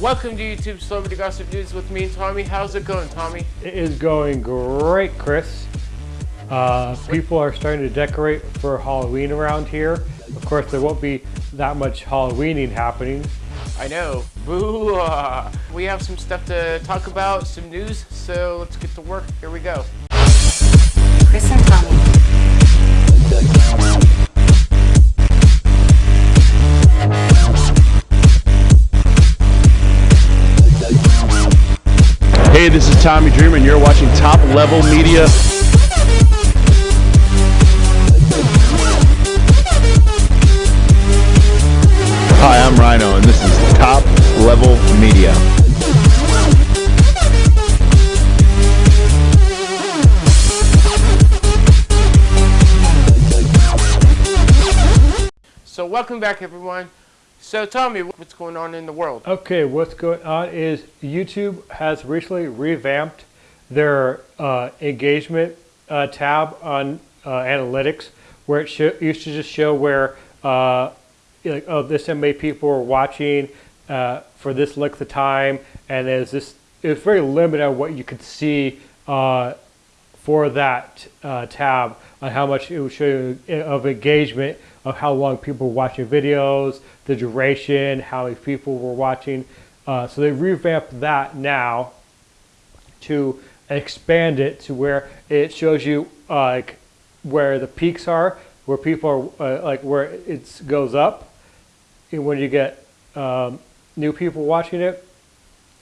Welcome to YouTube Celebrity Gossip News with me and Tommy. How's it going, Tommy? It is going great, Chris. Uh, people are starting to decorate for Halloween around here. Of course, there won't be that much Halloweening happening. I know. Boo! -ah. We have some stuff to talk about, some news, so let's get to work. Here we go. Chris and Tommy. Hey, this is Tommy Dreamer, and you're watching Top Level Media. Hi, I'm Rhino, and this is Top Level Media. So welcome back, everyone. So tell me what's going on in the world. Okay, what's going on is YouTube has recently revamped their uh, engagement uh, tab on uh, analytics, where it used to just show where uh, like oh this many people were watching uh, for this length of time, and there's this it very limited on what you could see uh, for that tab on how much it you of engagement of how long people were watching videos, the duration, how many people were watching. Uh, so they revamped that now to expand it to where it shows you uh, like where the peaks are, where people are uh, like where it goes up, when you get um, new people watching it,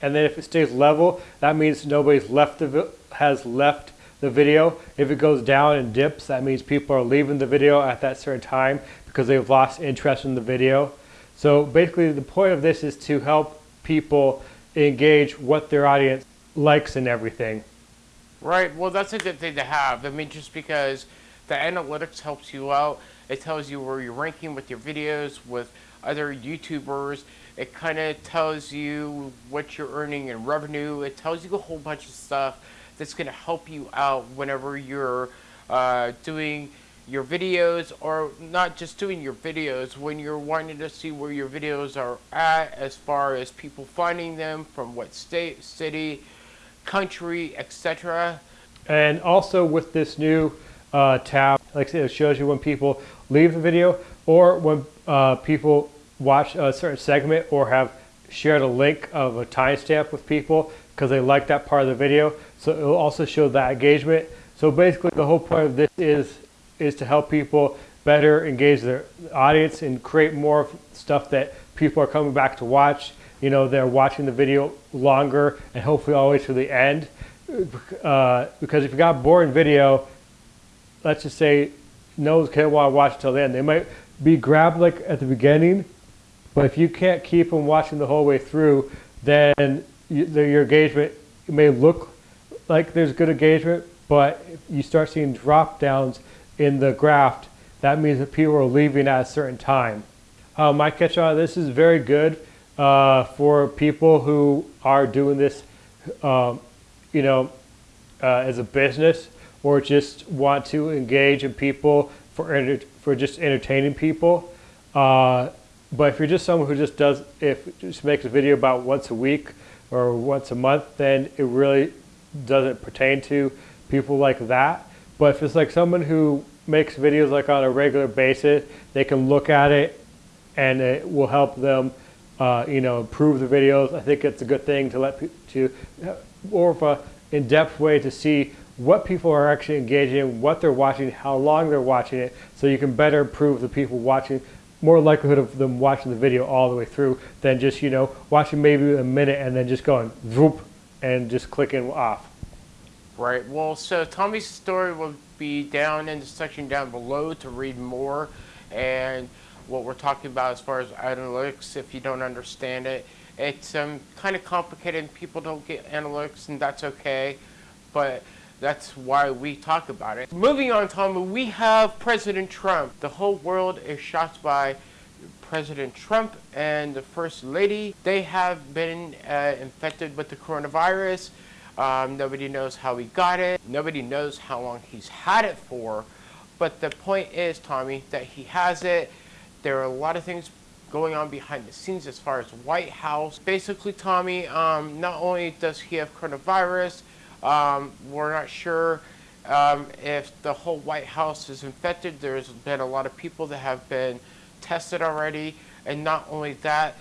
and then if it stays level, that means nobody's left the has left the video. If it goes down and dips, that means people are leaving the video at that certain time because they've lost interest in the video. So basically the point of this is to help people engage what their audience likes and everything. Right, well that's a good thing to have. I mean just because the analytics helps you out. It tells you where you're ranking with your videos, with other YouTubers. It kind of tells you what you're earning in revenue. It tells you a whole bunch of stuff that's going to help you out whenever you're uh, doing your videos or not just doing your videos when you're wanting to see where your videos are at as far as people finding them from what state city country etc and also with this new uh, tab like I said it shows you when people leave the video or when uh, people watch a certain segment or have shared a link of a timestamp with people because they like that part of the video. So it will also show that engagement. So basically the whole point of this is, is to help people better engage their audience and create more stuff that people are coming back to watch. You know, they're watching the video longer and hopefully always to the end. Uh, because if you got boring video, let's just say no one's want to watch until the end. They might be grabbed like at the beginning, but if you can't keep them watching the whole way through, then you, the, your engagement may look like there's good engagement, but you start seeing drop downs in the graph, that means that people are leaving at a certain time. Uh, my catch on this is very good uh, for people who are doing this, um, you know, uh, as a business or just want to engage in people for for just entertaining people. Uh, but if you're just someone who just does, if just makes a video about once a week or once a month, then it really doesn't pertain to people like that. But if it's like someone who makes videos like on a regular basis, they can look at it and it will help them, uh, you know, improve the videos. I think it's a good thing to let to more of a in-depth way to see what people are actually engaging in, what they're watching, how long they're watching it, so you can better improve the people watching more likelihood of them watching the video all the way through than just, you know, watching maybe a minute and then just going whoop and just clicking off. Right. Well, so Tommy's story will be down in the section down below to read more and what we're talking about as far as analytics if you don't understand it. It's um, kind of complicated. And people don't get analytics and that's okay. But that's why we talk about it. Moving on, Tom, we have President Trump. The whole world is shocked by President Trump and the First Lady. They have been uh, infected with the coronavirus. Um, nobody knows how he got it. Nobody knows how long he's had it for. But the point is, Tommy, that he has it. There are a lot of things going on behind the scenes as far as White House. Basically, Tommy, um, not only does he have coronavirus, um, we're not sure um, if the whole White House is infected. There's been a lot of people that have been tested already, and not only that,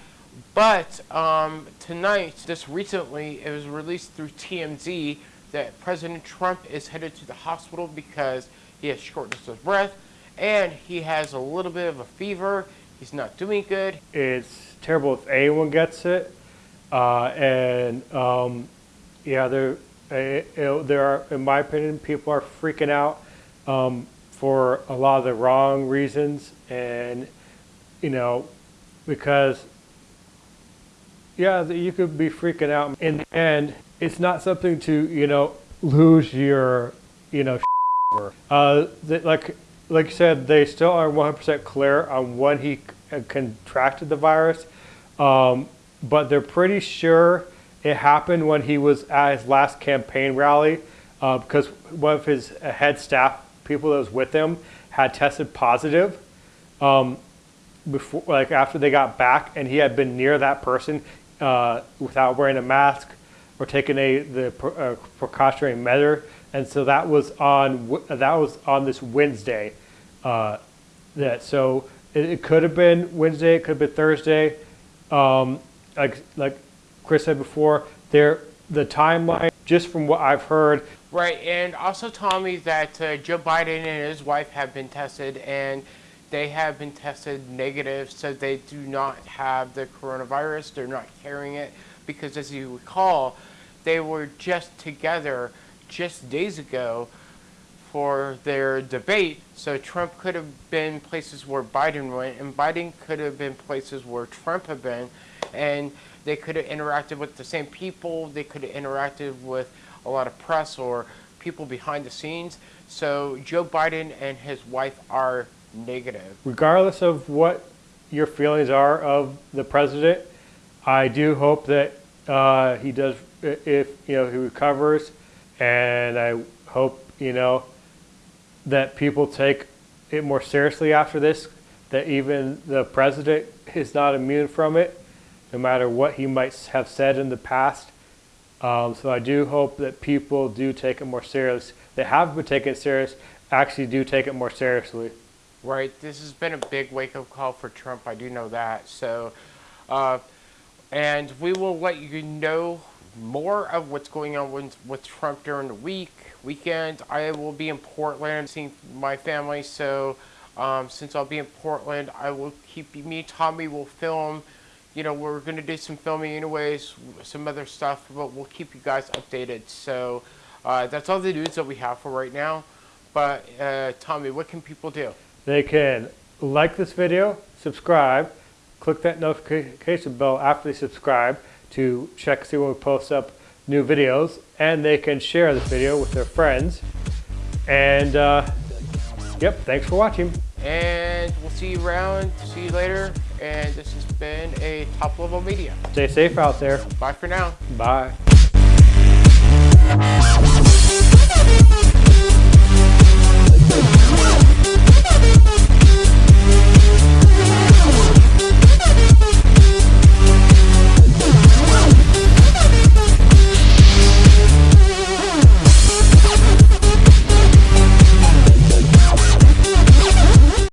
but um, tonight, just recently, it was released through TMZ that President Trump is headed to the hospital because he has shortness of breath and he has a little bit of a fever. He's not doing good. It's terrible if anyone gets it. Uh, and um, yeah, there, there are, in my opinion, people are freaking out um, for a lot of the wrong reasons. And, you know, because, yeah, you could be freaking out. In the end, it's not something to, you know, lose your, you know, over. Uh, like, like you said, they still are 100% clear on when he contracted the virus, um, but they're pretty sure it happened when he was at his last campaign rally uh, because one of his head staff people that was with him had tested positive um, before, like after they got back, and he had been near that person uh, without wearing a mask or taking a the uh, precautionary measure, and so that was on that was on this Wednesday. Uh, that so it, it could have been Wednesday, it could have been Thursday. Um, like like Chris said before, there the timeline just from what I've heard Right, and also Tommy, that uh, Joe Biden and his wife have been tested, and they have been tested negative, so they do not have the coronavirus. They're not carrying it because, as you recall, they were just together just days ago for their debate. So Trump could have been places where Biden went, and Biden could have been places where Trump had been, and they could have interacted with the same people. They could have interacted with a lot of press or people behind the scenes. So Joe Biden and his wife are negative. regardless of what your feelings are of the president, I do hope that uh, he does, if you know, he recovers, and I hope you know that people take it more seriously after this. That even the president is not immune from it, no matter what he might have said in the past. Um, so I do hope that people do take it more serious. They have been taking it serious. Actually, do take it more seriously. Right. This has been a big wake up call for Trump. I do know that. So, uh, and we will let you know more of what's going on with, with Trump during the week, weekend. I will be in Portland seeing my family. So, um, since I'll be in Portland, I will keep me, Tommy will film. You know, we're going to do some filming anyways, some other stuff, but we'll keep you guys updated. So, uh, that's all the news that we have for right now. But, uh, Tommy, what can people do? They can like this video, subscribe, click that notification bell after they subscribe to check see when we post up new videos, and they can share this video with their friends. And uh, yep, thanks for watching. And we'll see you around. See you later. And this has been a top level media. Stay safe out there. Bye for now. Bye.